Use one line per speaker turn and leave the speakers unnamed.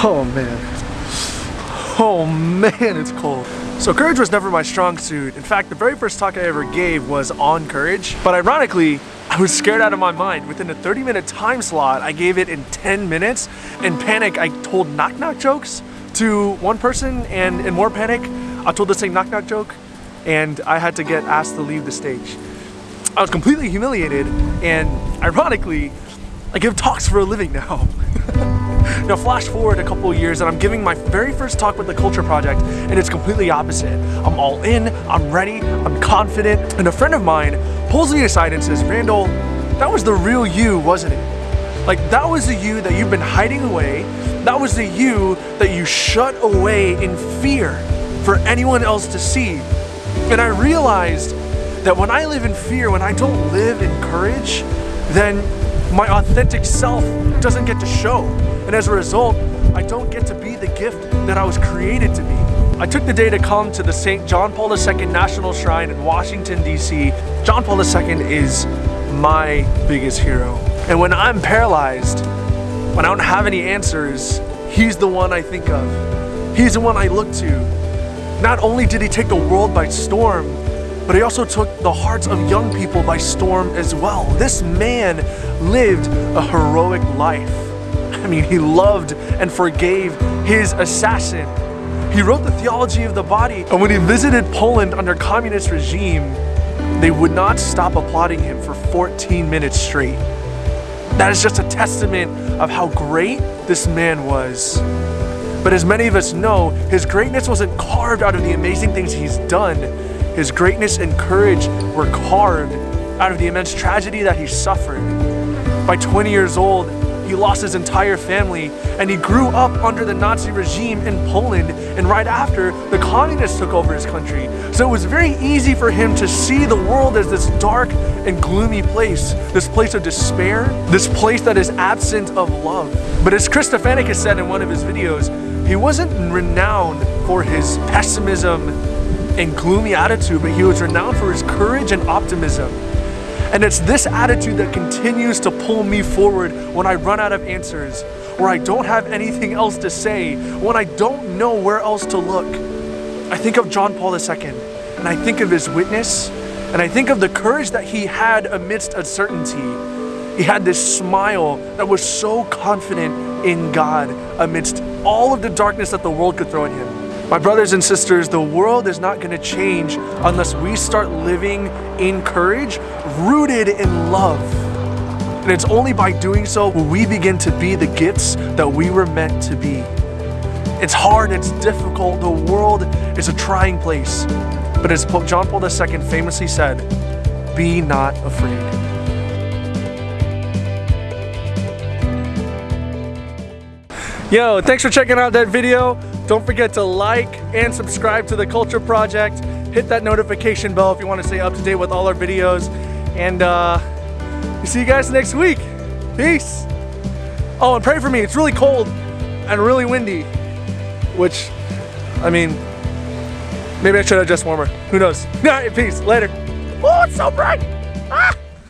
Oh man. Oh man, it's cold. So courage was never my strong suit. In fact, the very first talk I ever gave was on courage. But ironically, I was scared out of my mind. Within a 30 minute time slot, I gave it in 10 minutes. In panic, I told knock knock jokes to one person and in more panic, I told the same knock knock joke and I had to get asked to leave the stage. I was completely humiliated and ironically, I give talks for a living now. now flash forward a couple years and I'm giving my very first talk with the Culture Project and it's completely opposite. I'm all in, I'm ready, I'm confident, and a friend of mine pulls me aside and says, Randall, that was the real you, wasn't it? Like that was the you that you've been hiding away, that was the you that you shut away in fear for anyone else to see. And I realized that when I live in fear, when I don't live in courage, then my authentic self doesn't get to show. And as a result, I don't get to be the gift that I was created to be. I took the day to come to the St. John Paul II National Shrine in Washington, D.C. John Paul II is my biggest hero. And when I'm paralyzed, when I don't have any answers, he's the one I think of. He's the one I look to. Not only did he take the world by storm, but he also took the hearts of young people by storm as well. This man lived a heroic life. I mean, he loved and forgave his assassin. He wrote the theology of the body, and when he visited Poland under communist regime, they would not stop applauding him for 14 minutes straight. That is just a testament of how great this man was. But as many of us know, his greatness wasn't carved out of the amazing things he's done. His greatness and courage were carved out of the immense tragedy that he suffered. By 20 years old, he lost his entire family and he grew up under the Nazi regime in Poland and right after the communists took over his country. So it was very easy for him to see the world as this dark and gloomy place, this place of despair, this place that is absent of love. But as Chris has said in one of his videos, he wasn't renowned for his pessimism and gloomy attitude, but he was renowned for his courage and optimism. And it's this attitude that continues to pull me forward when I run out of answers, or I don't have anything else to say, when I don't know where else to look. I think of John Paul II, and I think of his witness, and I think of the courage that he had amidst uncertainty. He had this smile that was so confident in God amidst all of the darkness that the world could throw at him. My brothers and sisters, the world is not going to change unless we start living in courage, rooted in love. And it's only by doing so will we begin to be the gifts that we were meant to be. It's hard, it's difficult, the world is a trying place. But as John Paul II famously said, be not afraid. Yo, thanks for checking out that video. Don't forget to like and subscribe to the Culture Project. Hit that notification bell if you want to stay up to date with all our videos. And uh, see you guys next week. Peace. Oh, and pray for me. It's really cold and really windy, which, I mean, maybe I should have just warmer. Who knows? All right, peace. Later. Oh, it's so bright. Ah!